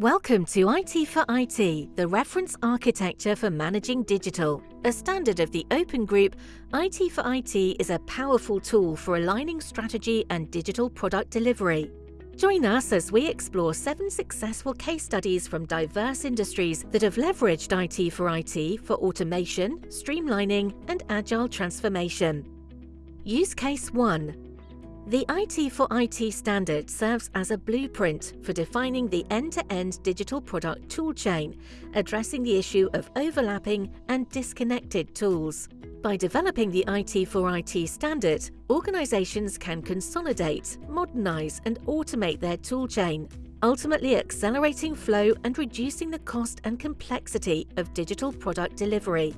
Welcome to IT for IT, the reference architecture for managing digital. A standard of the Open Group, IT for IT is a powerful tool for aligning strategy and digital product delivery. Join us as we explore seven successful case studies from diverse industries that have leveraged IT for IT for automation, streamlining, and agile transformation. Use Case 1 the IT for IT standard serves as a blueprint for defining the end-to-end digital product toolchain, addressing the issue of overlapping and disconnected tools. By developing the IT for IT standard, organizations can consolidate, modernize and automate their toolchain, ultimately accelerating flow and reducing the cost and complexity of digital product delivery.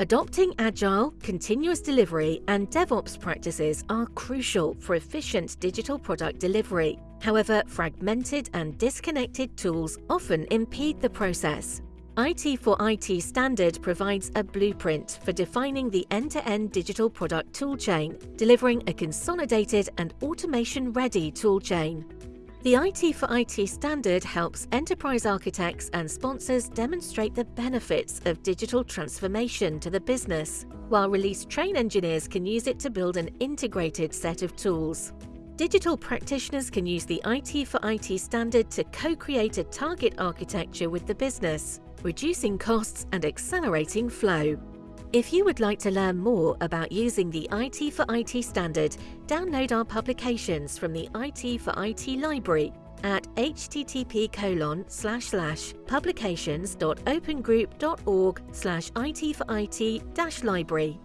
Adopting agile, continuous delivery and DevOps practices are crucial for efficient digital product delivery. However, fragmented and disconnected tools often impede the process. IT for IT standard provides a blueprint for defining the end-to-end -end digital product toolchain, delivering a consolidated and automation-ready toolchain. The IT for IT standard helps enterprise architects and sponsors demonstrate the benefits of digital transformation to the business, while release train engineers can use it to build an integrated set of tools. Digital practitioners can use the IT for IT standard to co-create a target architecture with the business, reducing costs and accelerating flow. If you would like to learn more about using the IT for IT standard, download our publications from the IT for IT library at http colon slash slash publications.opengroup.org slash IT for IT dash library.